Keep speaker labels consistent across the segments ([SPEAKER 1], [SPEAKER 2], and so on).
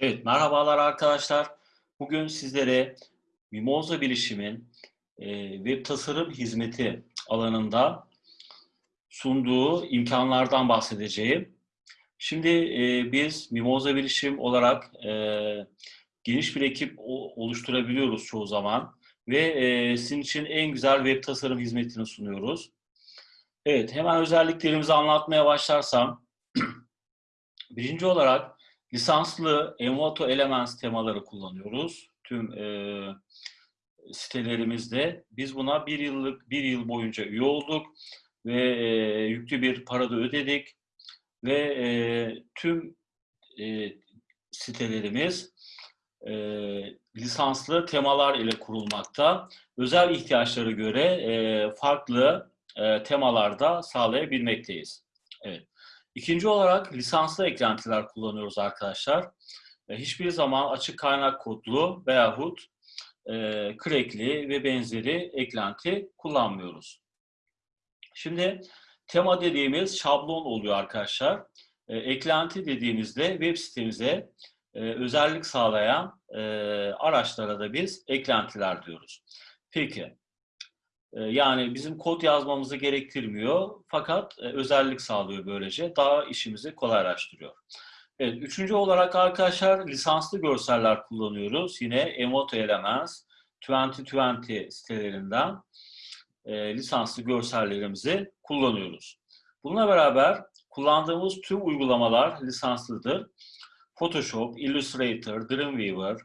[SPEAKER 1] Evet, merhabalar arkadaşlar. Bugün sizlere Mimoza Bilişim'in e, web tasarım hizmeti alanında sunduğu imkanlardan bahsedeceğim. Şimdi e, biz Mimoza Bilişim olarak e, geniş bir ekip oluşturabiliyoruz çoğu zaman ve e, sizin için en güzel web tasarım hizmetini sunuyoruz. Evet, hemen özelliklerimizi anlatmaya başlarsam, birinci olarak Lisanslı Envato Elements temaları kullanıyoruz. Tüm e, sitelerimizde. Biz buna bir yıllık, bir yıl boyunca üye olduk ve e, yüklü bir para da ödedik. Ve e, tüm e, sitelerimiz e, lisanslı temalar ile kurulmakta. Özel ihtiyaçlara göre e, farklı e, temalarda sağlayabilmekteyiz. Evet. İkinci olarak lisanslı eklentiler kullanıyoruz arkadaşlar. E, hiçbir zaman açık kaynak kodlu veyahut e, ve benzeri eklenti kullanmıyoruz. Şimdi tema dediğimiz şablon oluyor arkadaşlar. E, eklenti dediğimizde web sitemize e, özellik sağlayan araçlara da biz eklentiler diyoruz. Peki, yani bizim kod yazmamızı gerektirmiyor fakat e, özellik sağlıyor böylece. Daha işimizi kolaylaştırıyor. Evet, üçüncü olarak arkadaşlar lisanslı görseller kullanıyoruz. Yine Emoto Elements 2020 sitelerinden e, lisanslı görsellerimizi kullanıyoruz. Bununla beraber kullandığımız tüm uygulamalar lisanslıdır. Photoshop, Illustrator, Dreamweaver,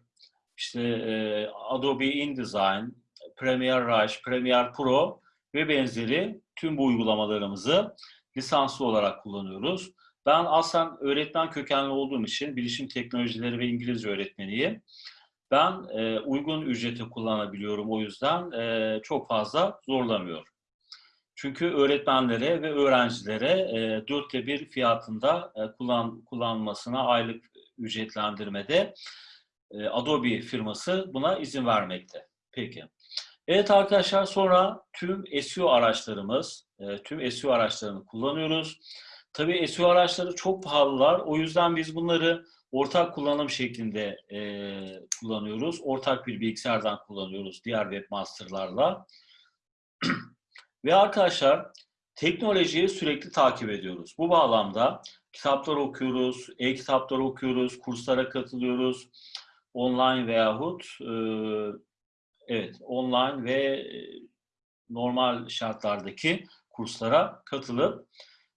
[SPEAKER 1] işte e, Adobe InDesign, Premiere Rush, Premiere Pro ve benzeri tüm bu uygulamalarımızı lisanslı olarak kullanıyoruz. Ben aslen öğretmen kökenli olduğum için bilişim teknolojileri ve İngilizce öğretmeniyim. Ben e, uygun ücreti kullanabiliyorum o yüzden e, çok fazla zorlamıyor. Çünkü öğretmenlere ve öğrencilere e, dörtte bir fiyatında e, kullan, kullanmasına aylık ücretlendirmede e, Adobe firması buna izin vermekte. Peki. Evet arkadaşlar sonra tüm SEO araçlarımız, e, tüm SEO araçlarını kullanıyoruz. Tabii SEO araçları çok pahalılar. O yüzden biz bunları ortak kullanım şeklinde e, kullanıyoruz. Ortak bir bilgisayardan kullanıyoruz diğer webmasterlarla. Ve arkadaşlar teknolojiyi sürekli takip ediyoruz. Bu bağlamda kitaplar okuyoruz, e-kitaplar okuyoruz, kurslara katılıyoruz. Online veyahut e, Evet, online ve e, normal şartlardaki kurslara katılıp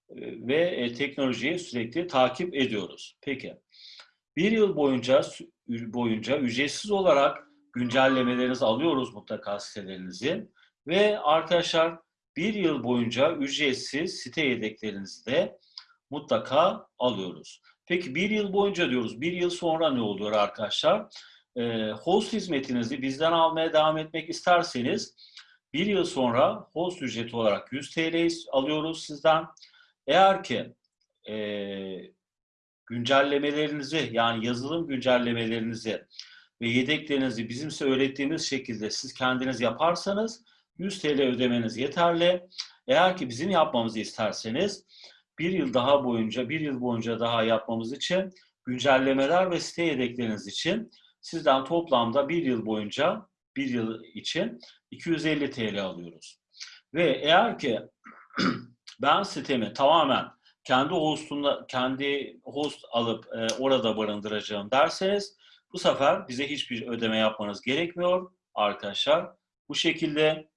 [SPEAKER 1] e, ve e, teknolojiyi sürekli takip ediyoruz. Peki, bir yıl boyunca boyunca ücretsiz olarak güncellemelerinizi alıyoruz mutlaka sitelerinizi ve arkadaşlar bir yıl boyunca ücretsiz site yedeklerinizi de mutlaka alıyoruz. Peki bir yıl boyunca diyoruz, bir yıl sonra ne oluyor arkadaşlar? E, host hizmetinizi bizden almaya devam etmek isterseniz bir yıl sonra host ücreti olarak 100 TL alıyoruz sizden. Eğer ki e, güncellemelerinizi yani yazılım güncellemelerinizi ve yedeklerinizi bizimse öğrettiğimiz şekilde siz kendiniz yaparsanız 100 TL ödemeniz yeterli. Eğer ki bizim yapmamızı isterseniz bir yıl daha boyunca, bir yıl boyunca daha yapmamız için güncellemeler ve site yedekleriniz için sizden toplamda bir yıl boyunca bir yıl için 250 TL alıyoruz. Ve eğer ki ben sitemi tamamen kendi hostunda kendi host alıp e, orada barındıracağım derseniz bu sefer bize hiçbir ödeme yapmanız gerekmiyor arkadaşlar. Bu şekilde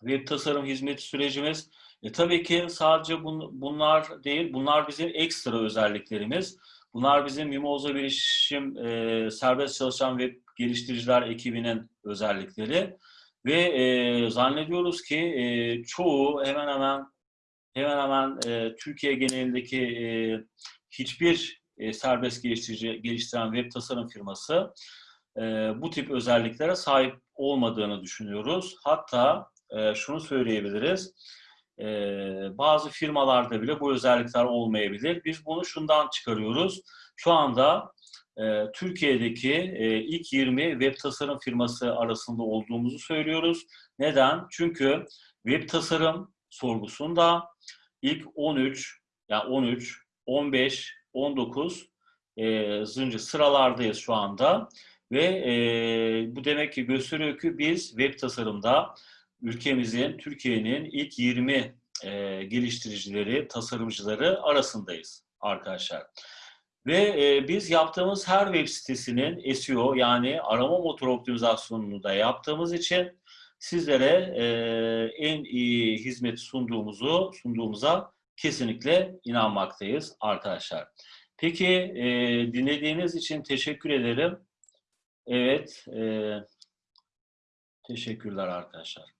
[SPEAKER 1] web tasarım hizmeti sürecimiz. E, tabii ki sadece bun, bunlar değil, bunlar bizim ekstra özelliklerimiz. Bunlar bizim Mimoza Bilişim e, serbest çalışan web geliştiriciler ekibinin özellikleri ve e, zannediyoruz ki e, çoğu hemen hemen hemen hemen e, Türkiye genelindeki e, hiçbir e, serbest geliştirici geliştiren web tasarım firması e, bu tip özelliklere sahip olmadığını düşünüyoruz. Hatta e, şunu söyleyebiliriz e, bazı firmalarda bile bu özellikler olmayabilir. Biz bunu şundan çıkarıyoruz. Şu anda e, Türkiye'deki e, ilk 20 web tasarım firması arasında olduğumuzu söylüyoruz. Neden? Çünkü web tasarım sorgusunda ilk 13, yani 13, 15, 19 e, zınca sıralardayız şu anda. Ve e, bu demek ki gösteriyor ki biz web tasarımda ülkemizin, Türkiye'nin ilk 20 e, geliştiricileri, tasarımcıları arasındayız arkadaşlar. Ve e, biz yaptığımız her web sitesinin SEO yani arama motor optimizasyonunu da yaptığımız için sizlere e, en iyi hizmet sunduğumuzu sunduğumuza kesinlikle inanmaktayız arkadaşlar. Peki e, dinlediğiniz için teşekkür ederim. Evet, e, teşekkürler arkadaşlar.